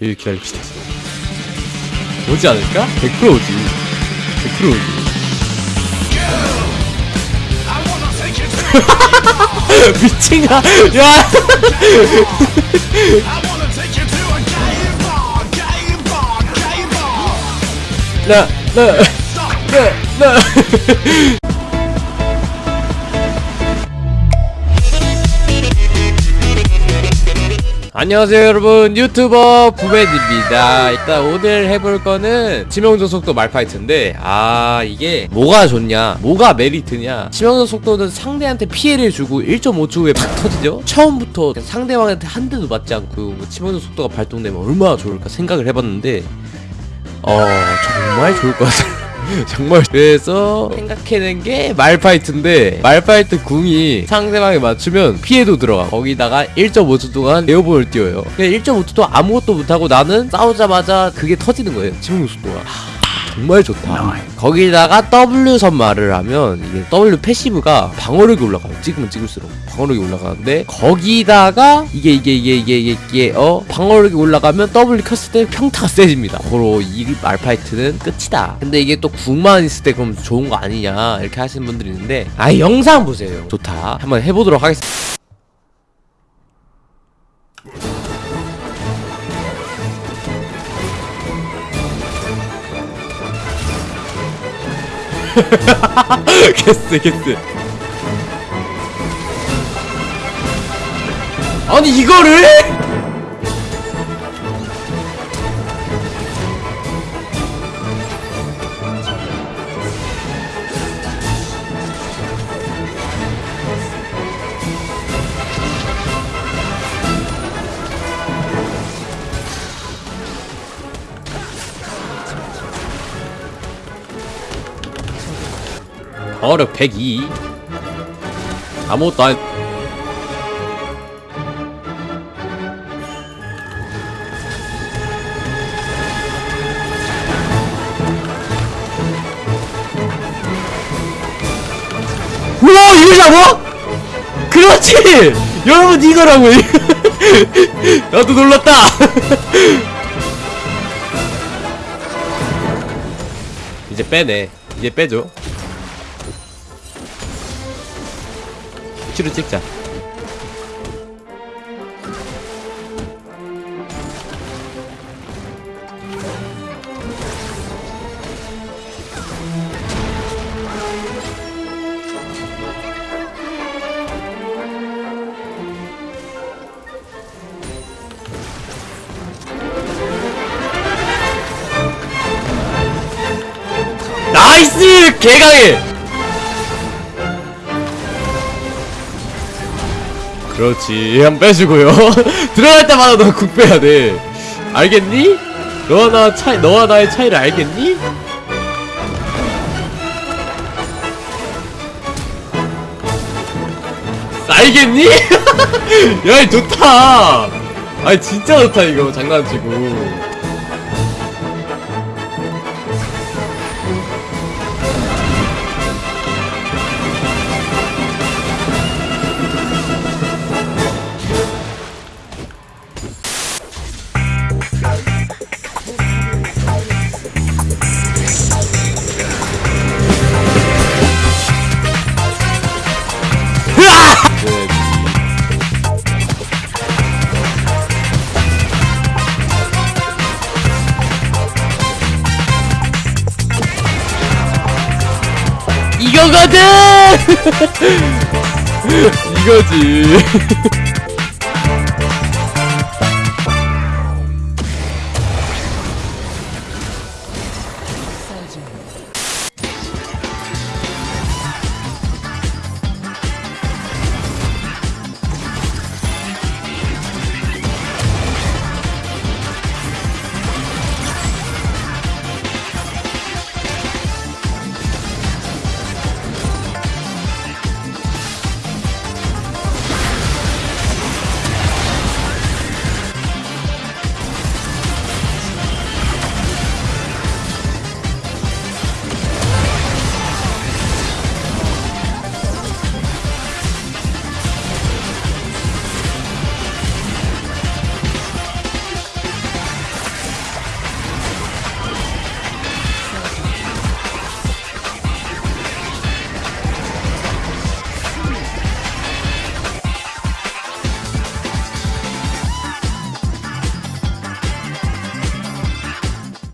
일 기다립시다. 오지 않을까? 100% 오지. 100% 오지. 미친가? 야! 나, 나, 나, 나. 안녕하세요 여러분. 유튜버 부벤입니다. 일단 오늘 해볼 거는 치명적 속도 말파이트인데 아 이게 뭐가 좋냐 뭐가 메리트냐. 치명적 속도는 상대한테 피해를 주고 1.5초 후에 팍 터지죠? 처음부터 상대방한테 한 대도 맞지 않고 뭐 치명적 속도가 발동되면 얼마나 좋을까 생각을 해봤는데 어 정말 좋을 것 같아요 정말 그래서 생각해낸 게 말파이트인데 말파이트 궁이 상대방에 맞추면 피해도 들어가 거기다가 1.5초 동안 에어본을 띄워요. 그냥 1.5초 동안 아무것도 못하고 나는 싸우자마자 그게 터지는 거예요. 치명 속도가 정말 좋다. 거기다가 W 선말을 하면 이게 W 패시브가 방어력이 올라가요. 찍으면 찍을수록 방어력이 올라가는데 거기다가 이게 이게 이게 이게 이게, 이게 어? 방어력이 올라가면 W 켰을 때 평타가 세집니다. 고로 이 말파이트는 끝이다. 근데 이게 또 궁만 있을 때 그럼 좋은 거 아니냐 이렇게 하시는 분들이 있는데 아 영상 보세요. 좋다. 한번 해보도록 하겠습니다 개쎄 개쎄 아니 이거를? 어력 102 아무것도 안 우와 이거 잡아? 그렇지! 여러분 이거라고. 나도 놀랐다. 이제 빼네. 이제 빼 줘 치료 찍자. 개강해! 그렇지 한 빼주고요 들어갈 때마다 너 국 빼야 돼 알겠니? 너와 나 차이 너와 나의 차이를 알겠니? 알겠니? 야이 좋다 아니 진짜 좋다 이거 장난치고 이거거든! 이거지.